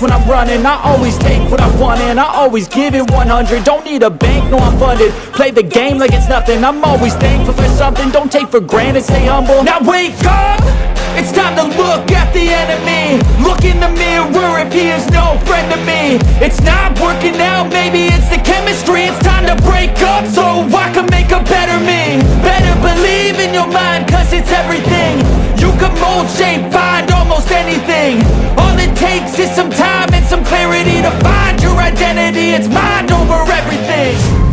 when I'm running. I always take what I want and I always give it 100 Don't need a bank, no I'm funded. Play the game like it's nothing. I'm always thankful for something. Don't take for granted, stay humble. Now wake up! It's time to look at the enemy. Look in the mirror if he is no friend to me. It's not working out, maybe it's the chemistry. It's time to break up so I can make a better me. Better believe in your mind cause it's everything. You can mold, shape, find almost anything. All it takes is some time and some clarity To find your identity, it's mind over everything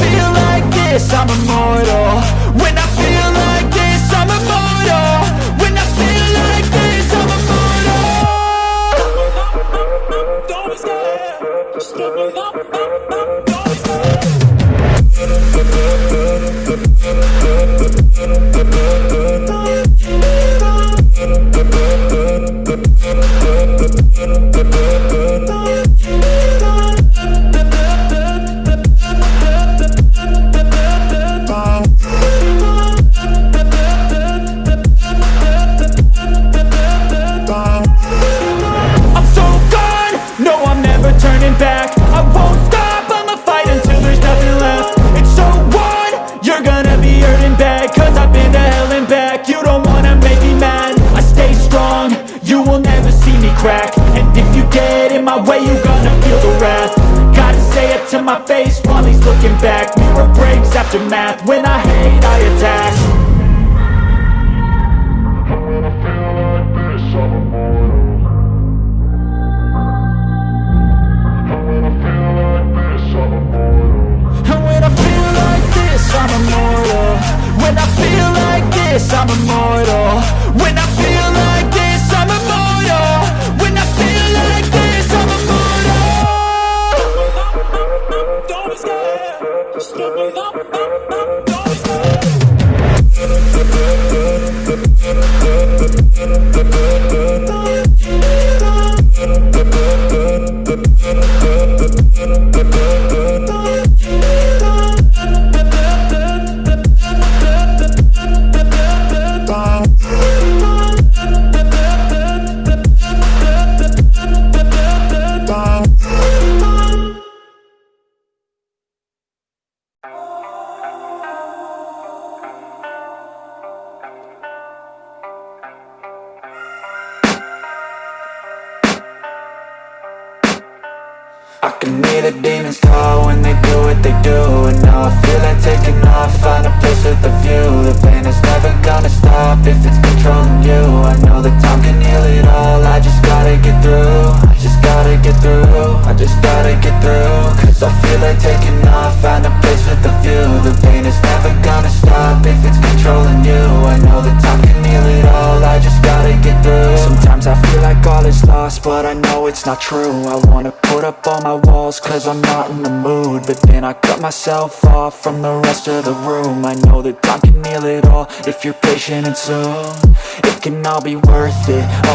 feel like this, I'm immortal. When I crack. And if you get in my way, you gonna feel the wrath. Gotta say it to my face while he's looking back. Mirror breaks after math, when I hate I attack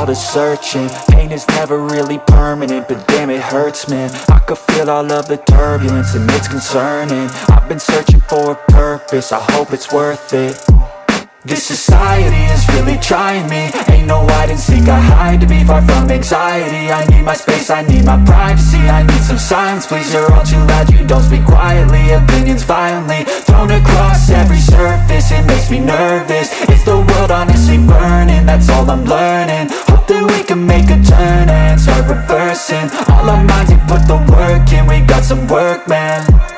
all the searching. Pain is never really permanent, but damn it hurts man. I could feel all of the turbulence and it's concerning. I've been searching for a purpose, I hope it's worth it. This society is really trying me. Ain't no hide and seek, I hide to be far from anxiety. I need my space, I need my privacy I need some silence, please, you're all too loud You don't speak quietly, opinions violently Thrown across every surface, it makes me nervous. Is the world honestly burning? That's all I'm learning Hope that we can make a turn and start reversing. All our minds and put the work in, we got some work, man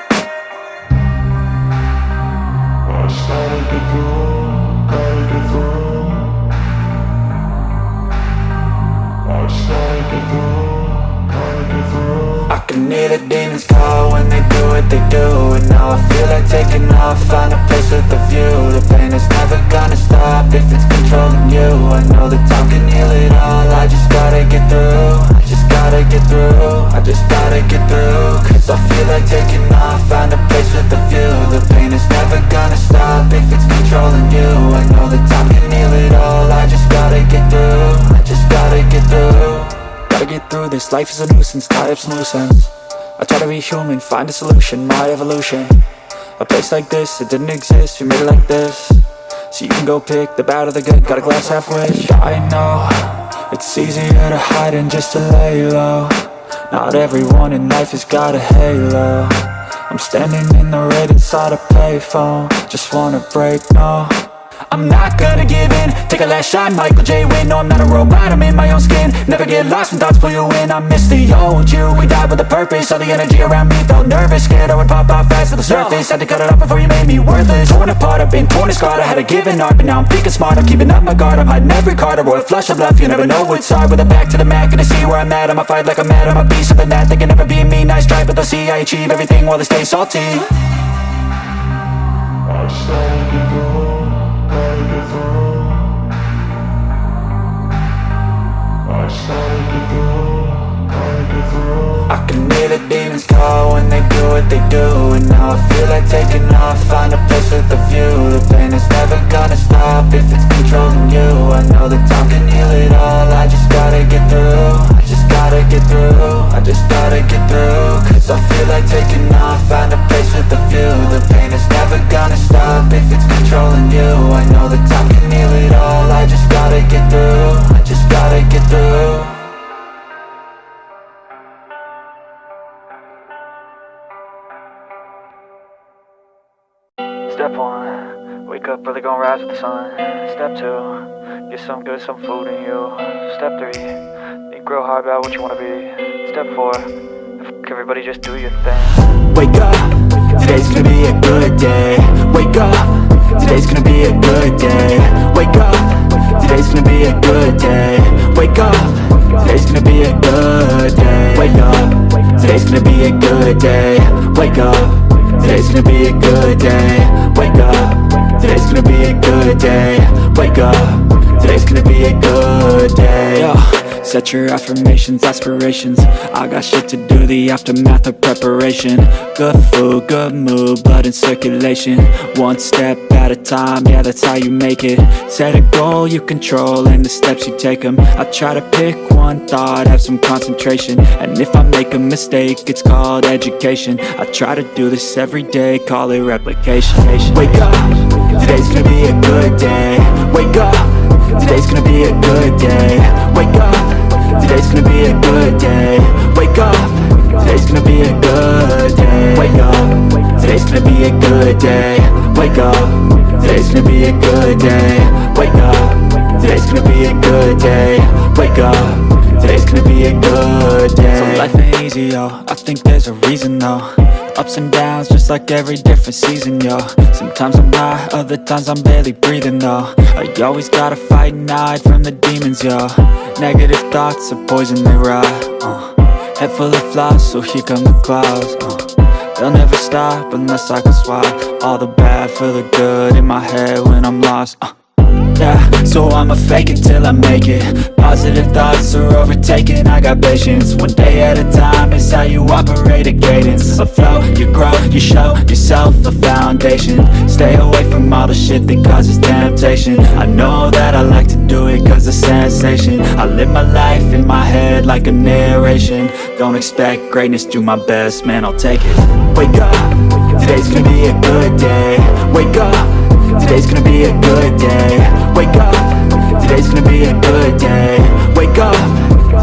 can hear the demons call when they do what they do. And now I feel like taking off, find a place with a view. The pain is never gonna stop if it's controlling you. I know that time can heal it all, I just gotta get through. I just gotta get through, I just gotta get through. Cause I feel like taking off, find a place with a view. The pain is never gonna stop if it's controlling you. I know that time can heal it all, I just gotta get through gotta get through This. Life is a nuisance, tie up some loose ends I try to be human, find a solution, my evolution. A place like this, it didn't exist, we made it like this. So you can go pick the bad or the good, got a glass half wish. I know, it's easier to hide than just to lay low. Not everyone in life has got a halo. I'm standing in the red inside a payphone. Just wanna break, no I'm not gonna give in. Take a last shot, Michael J. Win No, I'm not a robot, I'm in my own skin. Never get lost when thoughts pull you in. I miss the old you, we died with a purpose. All the energy around me felt nervous. Scared I would pop out fast to the surface. Had to cut it off before you made me worthless. Torn apart, I've been torn and scarred. I had a given art, but now I'm thinking smart. I'm keeping up my guard, I'm hiding every card. A royal flush of love, you never know what's hard. With a back to the mat, gonna see where I'm at. I'ma fight like I'm mad, I'ma be something that They can never be me, nice try But they'll see I achieve everything while they stay salty. I I can hear the demons call when they do what they do And now I feel like taking off, find a place with a view. The pain is never gonna stop if it's controlling you. I know that time can heal it all, I just gotta get through. I just gotta get through, I just gotta get through. Cause I feel like taking off, find a place with a view. The pain is never gonna stop if it's controlling you. I know that time can heal it all, I just gotta get through. I just gotta get through. Step one, wake up early, gonna rise with the sun. Step two, get some good, some food in you. Step three, real hard about what you wanna be. Step four, fuck everybody, just do your thing. Wake up, today's gonna be a good day. Wake up, today's gonna be a good day. Wake up, today's gonna be a good day. Wake up, today's gonna be a good day. Wake up, today's gonna be a good day. Wake up. Today's gonna be a good day Set your affirmations, aspirations. I got shit to do, the aftermath of preparation. Good food, good mood, blood in circulation. One step at a time, yeah that's how you make it. Set a goal you control and the steps you take them I try to pick one thought, have some concentration. And if I make a mistake, it's called education. I try to do this every day, call it replication. Wake up, today's gonna be a good day. Wake up, today's gonna be a good day. Wake up Today's gonna be a good day. Wake up. Today's gonna be a good day. Wake up. Today's gonna be a good day. Wake up. Today's gonna be a good day. Wake up. Today's gonna be a good day. Wake up. Today's gonna be a good day. So life ain't easy, yo. I think there's a reason, though Ups and downs, just like every different season, yo Sometimes I'm high, other times I'm barely breathing, though I always gotta fight and hide from the demons, yo Negative thoughts are poison, they rot, uh. Head full of flies, so here come the clouds, uh. They'll never stop unless I can swap All the bad for the good in my head when I'm lost, uh. Yeah, so I'ma fake it till I make it. Positive thoughts are overtaken, I got patience. One day at a time is how you operate a cadence. A flow, you grow, you show yourself a foundation. Stay away from all the shit that causes temptation. I know that I like to do it cause it's sensation. I live my life in my head like a narration. Don't expect greatness, do my best, man, I'll take it. Wake up, today's gonna be a good day. Wake up Today's gonna be a good day. Wake up. Today's gonna be a good day. Wake up.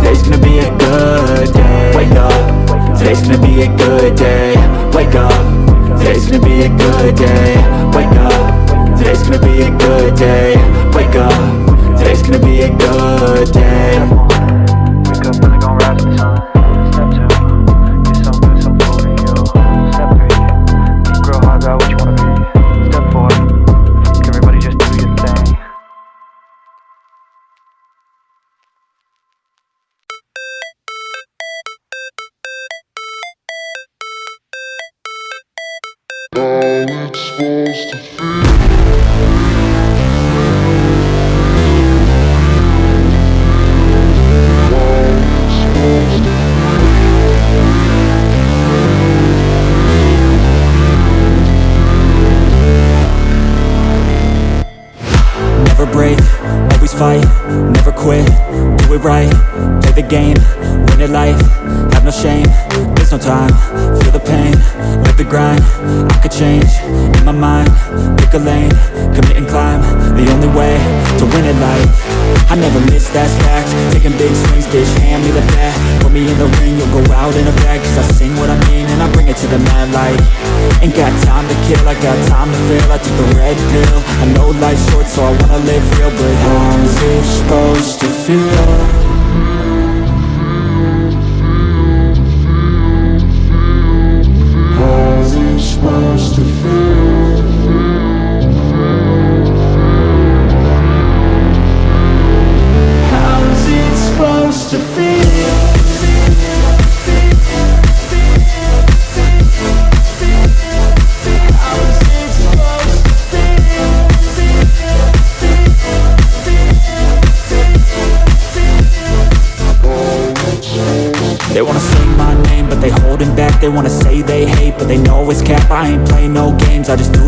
Today's gonna be a good day. Wake up. Today's gonna be a good day. Wake up. Today's gonna be a good day. Wake up. Today's gonna be a good day. Wake up. Today's gonna be a good day. Wake up early, gonna rise with the sun right, play the game, win it life, have no shame There's no time, feel the pain Live the grind, I could change In my mind, pick a lane Commit and climb, the only way To win at life I never miss, that's fact. Taking big swings, bitch, hand me the bat. Put me in the ring, you'll go out in a bag Cause I sing what I mean and I bring it to the mad light. Ain't got time to kill, I got time to feel. I took the red pill. I know life's short so I wanna live real But how's it supposed to feel?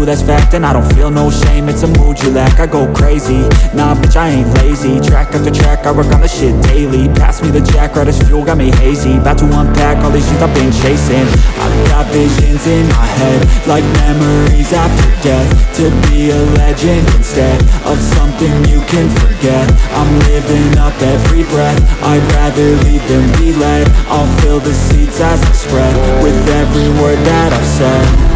That's fact And I don't feel no shame, it's a mood you lack. I go crazy, nah bitch I ain't lazy. Track after track, I work on the shit daily. Pass me the jack, right as fuel, got me hazy. About to unpack all these shit I've been chasing. I've got visions in my head Like memories after death To be a legend instead Of something you can forget. I'm living up every breath. I'd rather lead than be led. I'll fill the seats as I spread With every word that I've said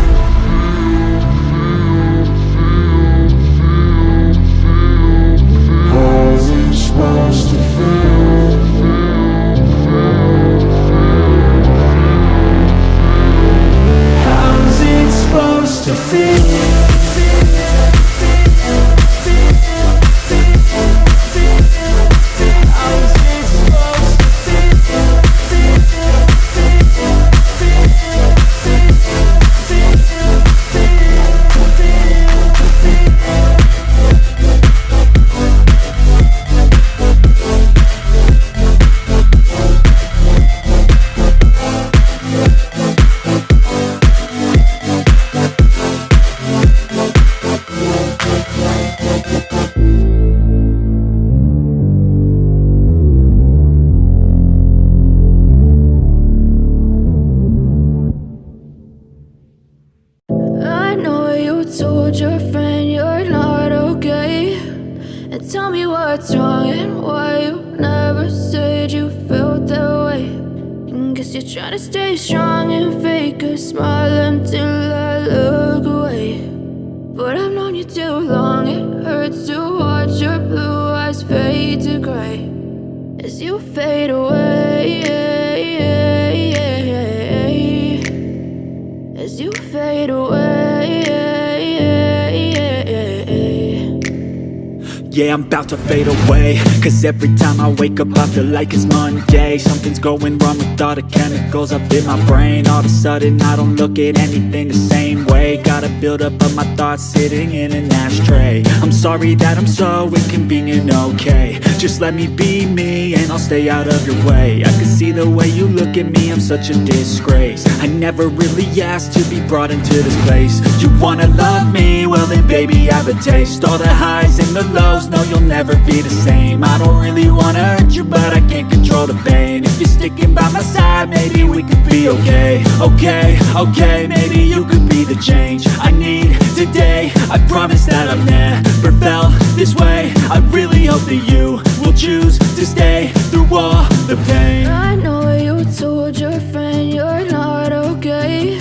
da to fade away. Cause every time I wake up I feel like it's Monday. Something's going wrong with all the chemicals up in my brain. All of a sudden I don't look at anything the same way. Gotta build up of my thoughts sitting in an ashtray. I'm sorry that I'm so inconvenient, okay. Just let me be me and I'll stay out of your way. I can see the way you look at me, I'm such a disgrace. I never really asked to be brought into this place. You wanna love me? Well then baby I have a taste. All the highs and the lows, no you'll never be the same. I don't really wanna hurt you but I can't control the pain. If you're sticking by my side, maybe we could be okay. Okay, okay, maybe you could be the change I need today. I promise that I've never felt this way. I really hope that you will choose to stay through all the pain. I know you told your friend you're not okay.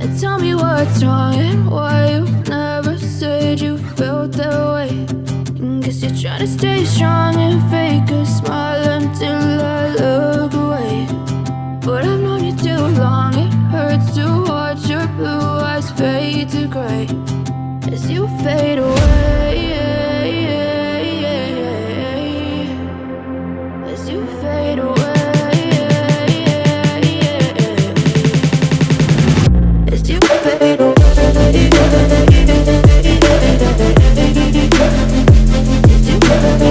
And tell me what's wrong and why you never said you felt that way. Guess you're trying to stay strong and fake a smile until I look away. But I've known you too long, it hurts to watch your blue eyes fade to gray as you fade away. As you fade away. As you fade away. As you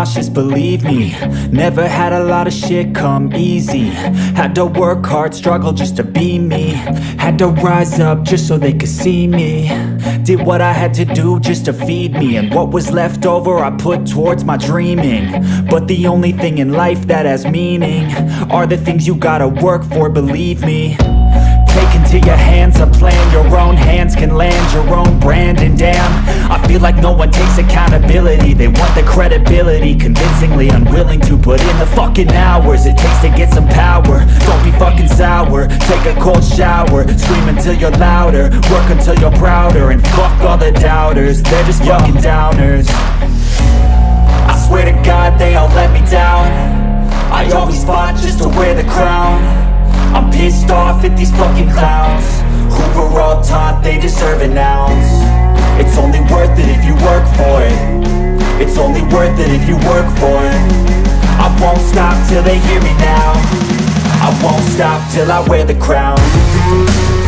I nauseous, believe me. Never had a lot of shit come easy. Had to work hard, struggle just to be me. Had to rise up just so they could see me. Did what I had to do just to feed me. And what was left over I put towards my dreaming. But the only thing in life that has meaning Are the things you gotta work for, believe me into your hands a plan. Your own hands can land your own brand And damn, I feel like no one takes accountability. They want the credibility. Convincingly unwilling to put in the fucking hours It takes to get some power. Don't be fucking sour. Take a cold shower. Scream until you're louder. Work until you're prouder And fuck all the doubters. They're just fucking downers. I swear to God they all let me down. I always fought just to wear the crown I'm pissed off at these fucking clowns. Who were all taught they deserve an ounce. It's only worth it if you work for it. It's only worth it if you work for it. I won't stop till they hear me now. I won't stop till I wear the crown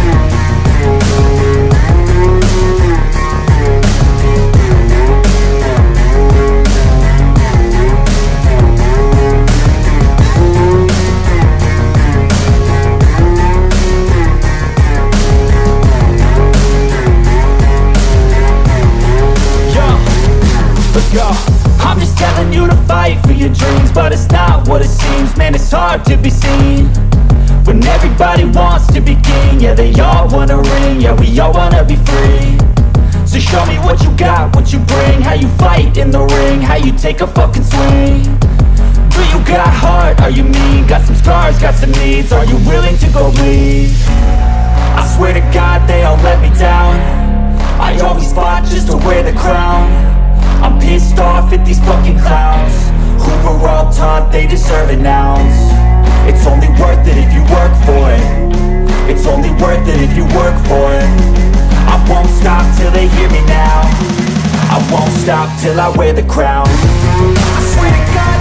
I'm just telling you to fight for your dreams But it's not what it seems. Man, it's hard to be seen When everybody wants to be king. Yeah, they all wanna ring. Yeah, we all wanna be free. So show me what you got, what you bring. How you fight in the ring. How you take a fucking swing. Do you got heart? Are you mean? Got some scars, got some needs. Are you willing to go bleed? I swear to God they all let me down. I always fought just to wear the crown I'm pissed off at these fucking clowns. Who were all taught they deserve an ounce. It's only worth it if you work for it. It's only worth it if you work for it. I won't stop till they hear me now. I won't stop till I wear the crown. I swear to God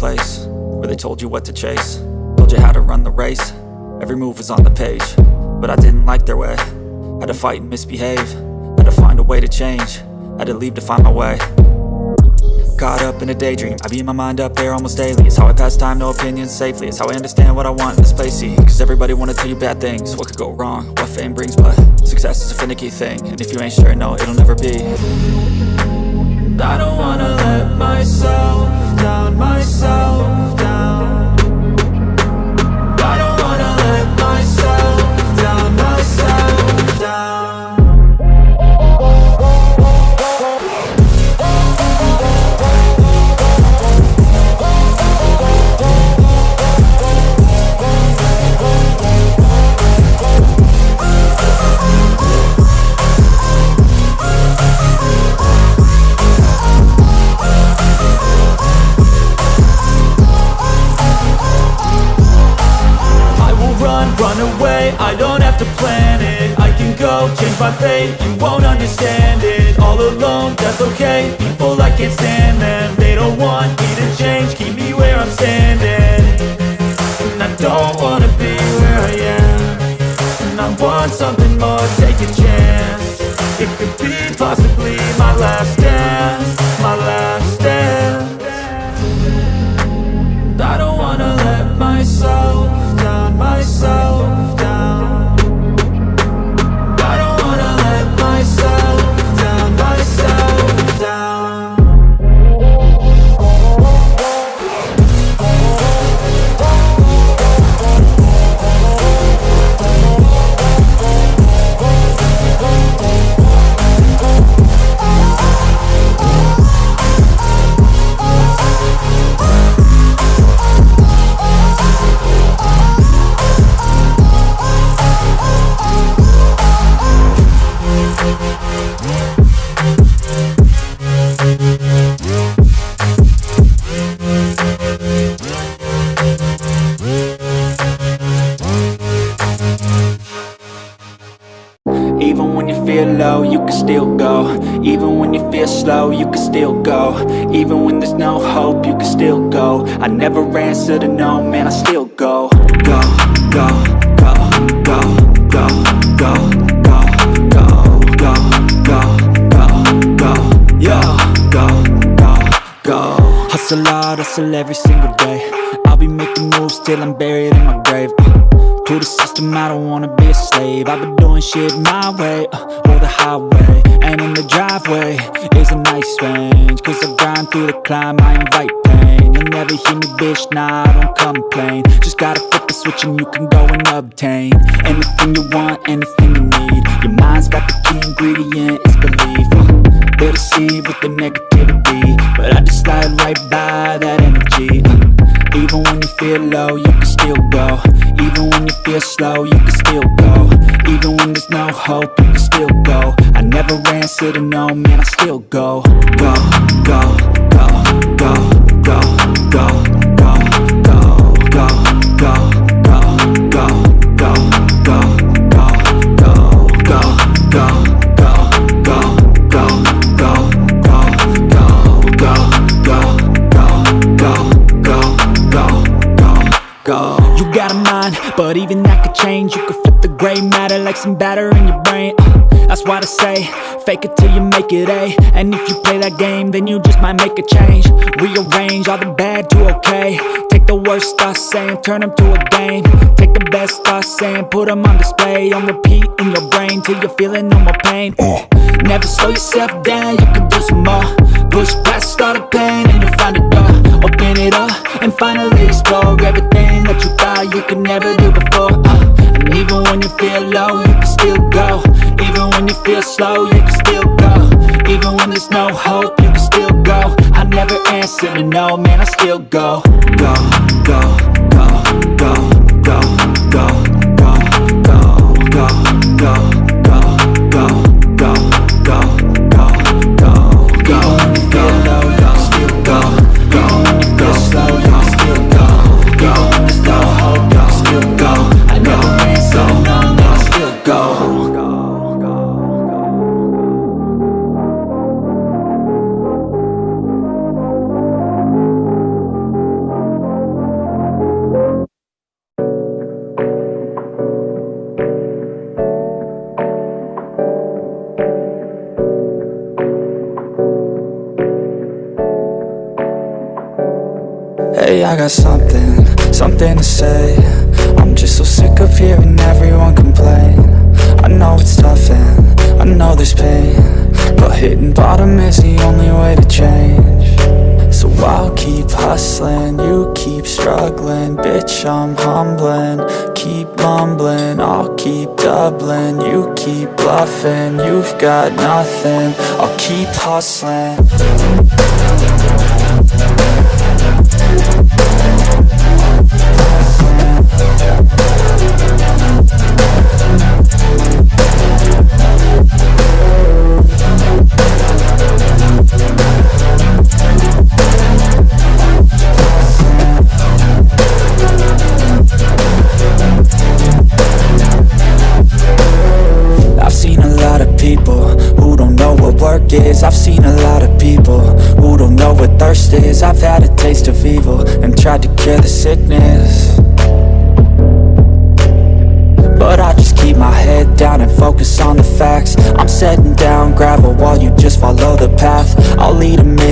place where they told you what to chase. Told you how to run the race, every move was on the page But I didn't like their way, had to fight and misbehave. Had to find a way to change, had to leave to find my way. Caught up in a daydream, I beat my mind up there almost daily. It's how I pass time, no opinions safely. It's how I understand what I want in this place, see. Cause everybody wanna tell you bad things. What could go wrong, what fame brings But success is a finicky thing. And if you ain't sure, no, it'll never be. I don't wanna let myself down, myself my fate, you won't understand it All alone, that's okay, people I can't stand them. They don't want me to change, keep me where I'm standing. And I don't wanna be where I am. And I want something to no, man, I still go Go, go, go, go, go, go, go, go, go, go, go, go, go, go, go Hustle hard, hustle every single day I'll be making moves till I'm buried in my grave uh, To the system, I don't wanna be a slave. I've been doing shit my way, uh, or the highway And in the driveway is a nice range. Cause I grind through the climb, I invite pain. You'll never hear me, bitch, nah, I don't complain. Just gotta flip the switch and you can go and obtain Anything you want, anything you need. Your mind's got the key ingredient, it's belief They'll deceive with the negativity But I just slide right by that energy. Uh, Even when you feel low, you can still go. Even when you feel slow, you can still go. Even when there's no hope, you can still go. I never answer to no, man, I still go, go, go, go, go, go, go, but even that could change. You could flip the gray matter like some batter in your brain. Uh, that's why I say, fake it till you make it A. And if you play that game, then you just might make a change. Rearrange all the bad to okay. Take the worst thoughts saying, turn them to a game. Take the best thoughts saying, put them on display. On repeat in your brain till you're feeling no more pain. Never slow yourself down, you can do some more. Push past all the pain and you'll find a door. Open it up and finally explore everything that you thought you could never do before. Uh, and even when you feel low, you can still go. Even when you feel slow, you can still go. Even when there's no hope, you can still go. I never answer to no, man, I still go, go, go, go, go, go, go, go, go, go, Hey, I got something, something to say. I'm just so sick of hearing everyone complain. I know it's tough and I know there's pain But hitting bottom is the only way to change. So I'll keep hustling, you keep struggling. Bitch, I'm humbling, keep mumbling. I'll keep doubling, you keep bluffing. You've got nothing, I'll keep hustling Thank you.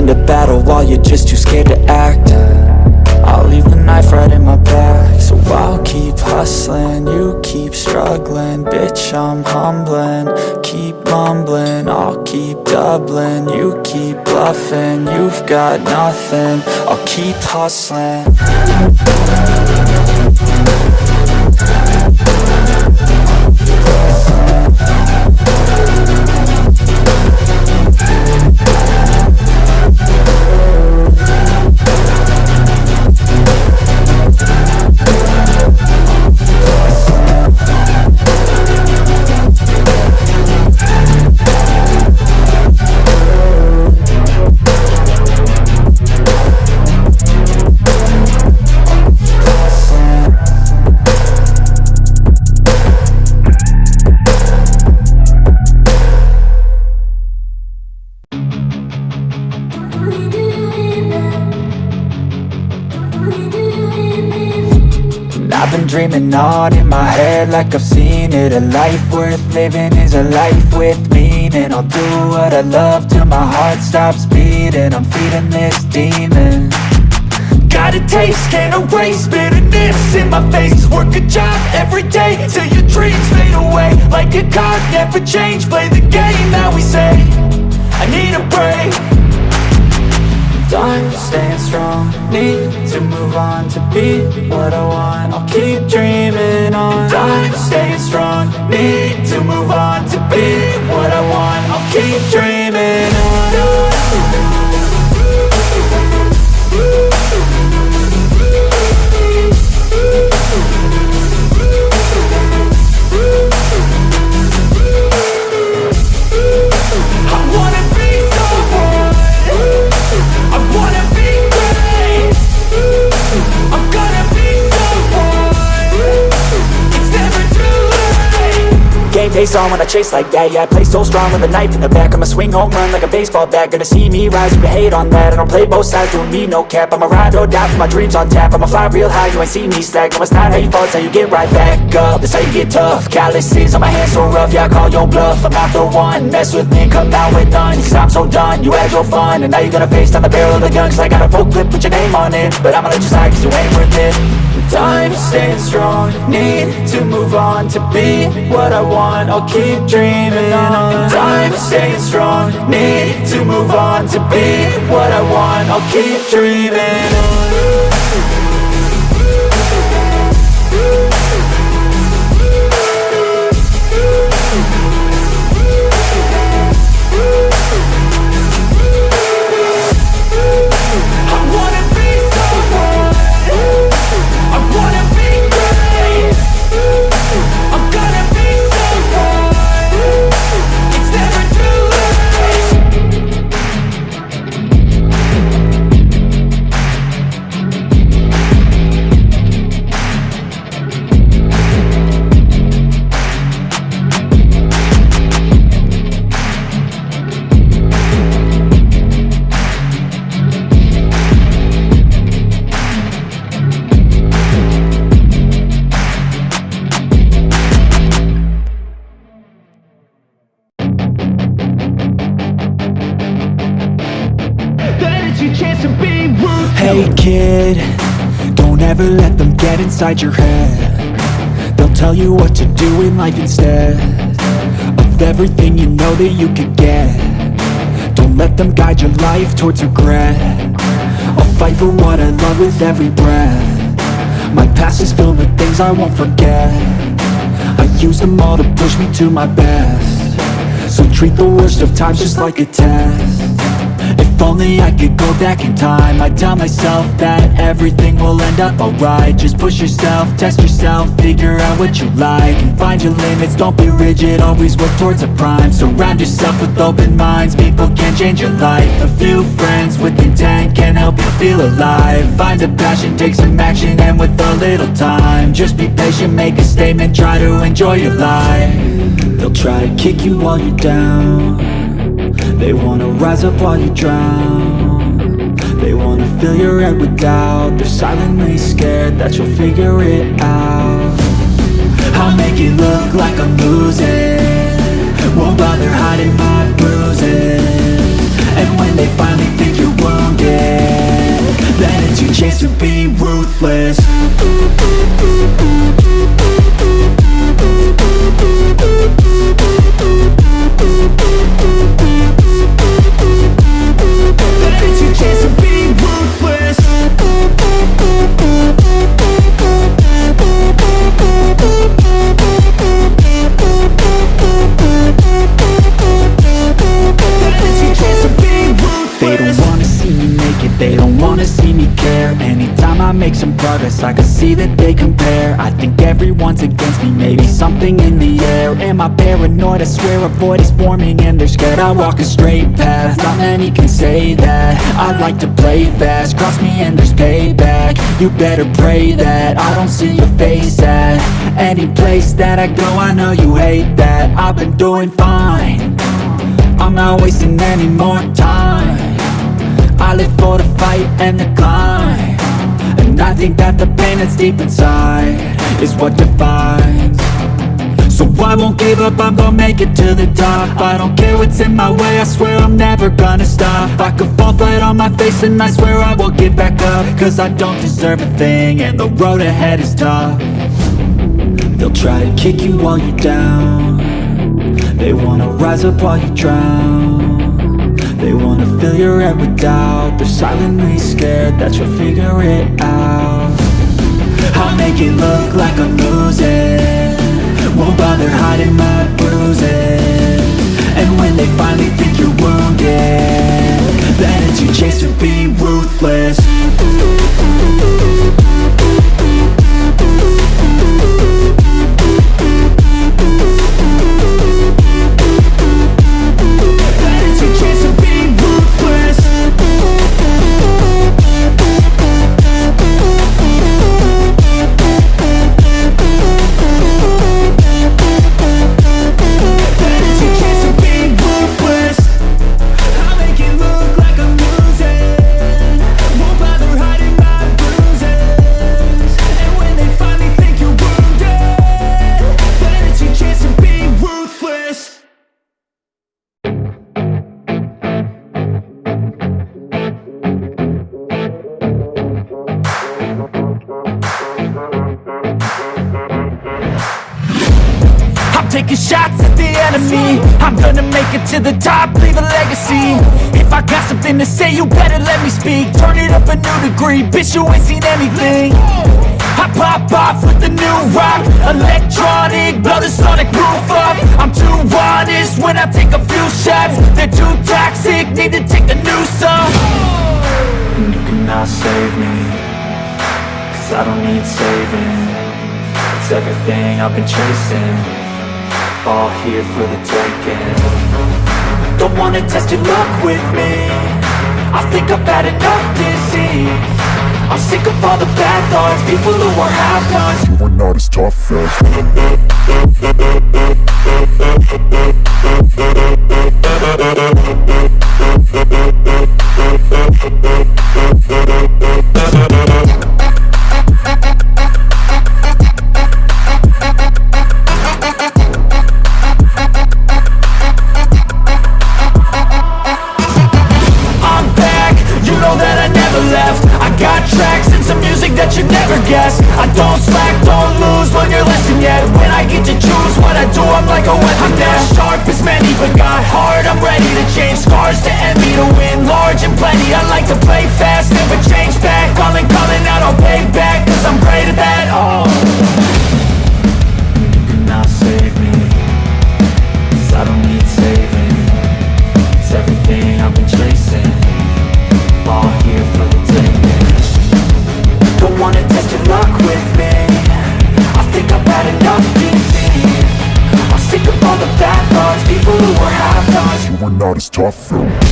Into battle while you're just too scared to act. I'll leave the knife right in my back So I'll keep hustling, you keep struggling. Bitch, I'm humbling, keep mumbling I'll keep doubling, you keep bluffing You've got nothing, I'll keep hustling Dreaming on in my head like I've seen it. A life worth living is a life with meaning. I'll do what I love till my heart stops beating. I'm feeding this demon. Got a taste, can't erase bitterness in my face. Work a job every day till your dreams fade away. Like a card, never change, play the game that we say. I need a break Time staying strong, need to move on to be what I want. I'll keep dreaming on. Time staying strong, need to move on to be what I want. I'll keep dreaming on Game face on when I chase like that. Yeah, I play so strong with a knife in the back. I'ma swing home run like a baseball bat. Gonna see me rise, you can hate on that. I don't play both sides, doing me no cap. I'ma ride or die for my dreams on tap. I'ma fly real high, you ain't see me slack. No, it's not how you fall, it's how you get right back up. That's how you get tough. Calluses on my hands so rough. Yeah, I call your bluff. I'm not the one. Mess with me come out with none. Cause I'm so done. You had your fun. And now you're gonna face down the barrel of the gun. Cause I got a full clip, put your name on it. But I'ma let you slide cause you ain't worth it Time staying strong, need to move on to be what I want. I'll keep dreaming on. Time staying strong, need to move on to be what I want. I'll keep dreaming on get inside your head. They'll tell you what to do in life instead Of everything you know that you could get. Don't let them guide your life towards regret. I'll fight for what I love with every breath. My past is filled with things I won't forget. I use them all to push me to my best. So treat the worst of times just like a test if only I could go back in time. I'd tell myself that everything will end up alright. Just push yourself, test yourself, figure out what you like And find your limits, don't be rigid, always work towards a prime. Surround yourself with open minds, people can change your life. A few friends with intent can help you feel alive. Find a passion, take some action, and with a little time Just be patient, make a statement, try to enjoy your life. They'll try to kick you while you're down they wanna rise up while you drown. They wanna fill your head with doubt. They're silently scared that you'll figure it out. I'll make it look like I'm losing. Won't bother hiding my bruises. And when they finally think you're wounded Then it's your chance to be ruthless don't wanna see me make it, they don't wanna see me care. Anytime I make some progress, I can see that they compare. I think everyone's against me, maybe something in the air. Am I paranoid? I swear a void is forming and they're scared I walk a straight path, not many can say that. I like to play fast, cross me and there's payback. You better pray that I don't see your face at Any place that I go, I know you hate that. I've been doing fine. I'm not wasting any more time I live for the fight and the climb. And I think that the pain that's deep inside Is what defines. So I won't give up, I'm gonna make it to the top. I don't care what's in my way, I swear I'm never gonna stop. I could fall flat on my face and I swear I will get back up. Cause I don't deserve a thing and the road ahead is tough. They'll try to kick you while you're down. They wanna rise up while you drown Fill your head with doubt. They're silently scared that you'll figure it out. I'll make it look like I'm losing. Won't bother hiding my bruises. And when they finally think you're wounded Then it's your chance to be ruthless legacy If I got something to say, you better let me speak. Turn it up a new degree, bitch you ain't seen anything. I pop off with the new rock Electronic, blow the sonic roof up. I'm too honest when I take a few shots. They're too toxic, need to take a new off And you cannot save me Cause I don't need saving. It's everything I've been chasing All here for the taking Don't wanna test your luck with me. I think I've had enough disease. I'm sick of all the bad thoughts. People who are half-nots You are not as tough as I'm ready to change. Scars to envy To win. Large and plenty I like to play fast, never change back. Calling, calling out, I'll pay back Cause I'm great at that, oh are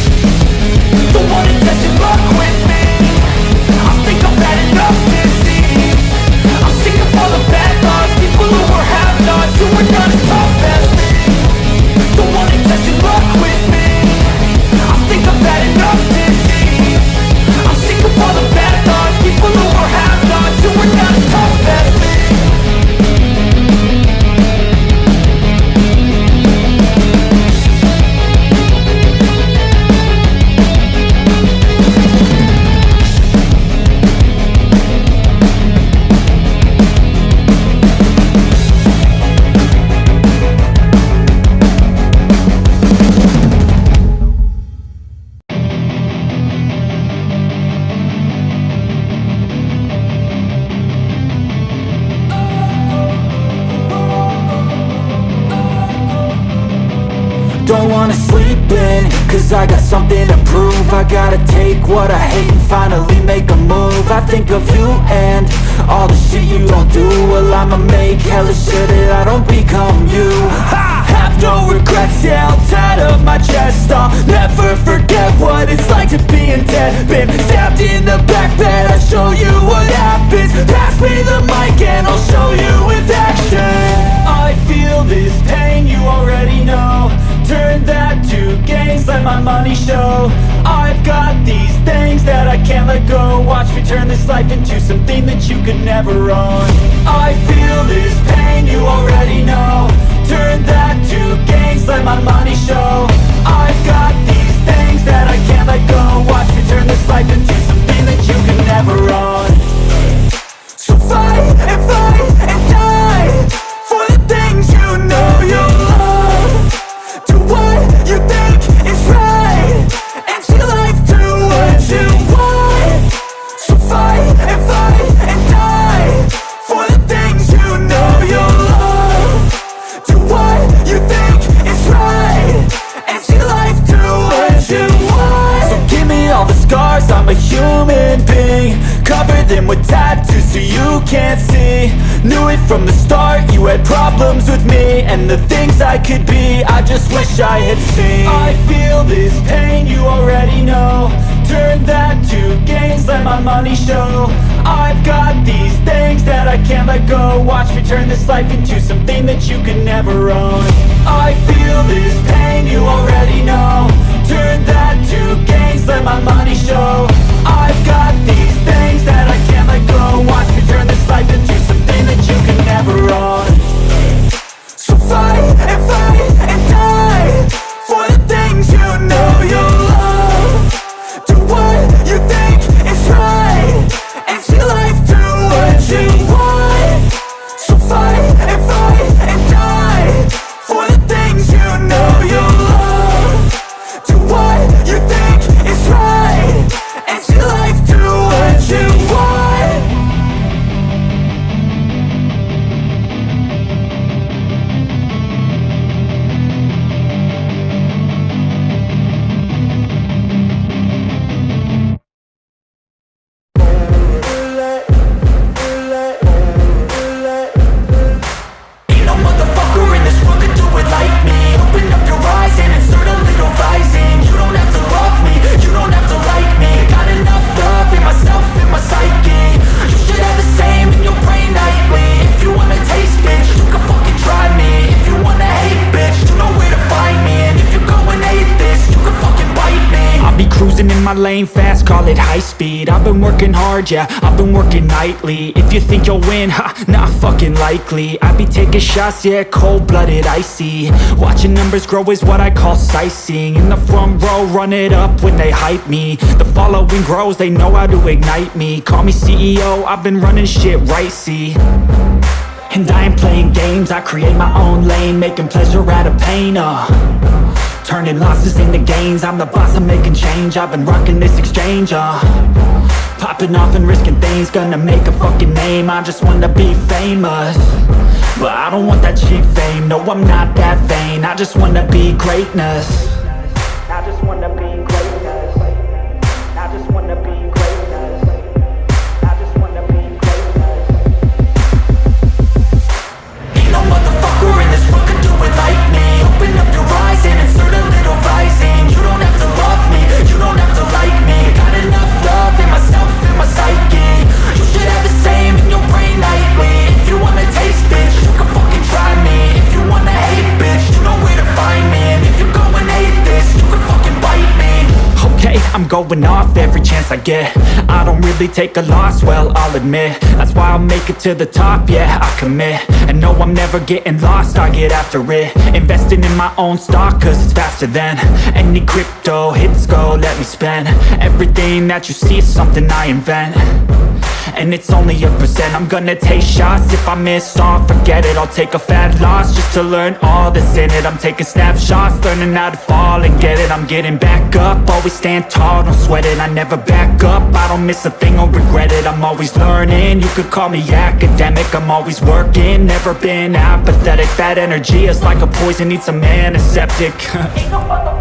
With tattoos so you can't see. Knew it from the start, you had problems with me. And the things I could be, I just wish I had seen. I feel this pain, you already know. Turn that to gains, let my money show. I've got these things that I can't let go. Watch me turn this life into something that you can never own. I feel this pain, you already know. Turn that to gains, let my money show I've got these things that I can't let go. Watch me turn this life into something that you can never own. So fight and fight working hard, yeah, I've been working nightly. If you think you'll win, ha, not fucking likely. I be taking shots, yeah, cold-blooded, icy. Watching numbers grow is what I call sightseeing. In the front row, run it up when they hype me. The following grows, they know how to ignite me. Call me CEO, I've been running shit right, see. And I ain't playing games, I create my own lane Making pleasure out of pain, uh. Turning losses into gains I'm the boss, I'm making change. I've been rocking this exchange, uh Popping off and risking things Gonna make a fucking name. I just wanna be famous. But I don't want that cheap fame. No, I'm not that vain. I just wanna be greatness going off every chance I get. I don't really take a loss, well, I'll admit. That's why I'll make it to the top, yeah, I commit. And no, I'm never getting lost, I get after it. Investing in my own stock, cause it's faster than Any crypto hits go, let me spend. Everything that you see is something I invent and it's only a percent. I'm gonna take shots. If I miss off Forget it, I'll take a fat loss Just to learn all that's in it. I'm taking snapshots, learning how to fall and get it. I'm getting back up, always stand tall, don't sweat it. I never back up, I don't miss a thing or regret it. I'm always learning, you could call me academic. I'm always working, never been apathetic. That energy is like a poison, needs some antiseptic. Ain't no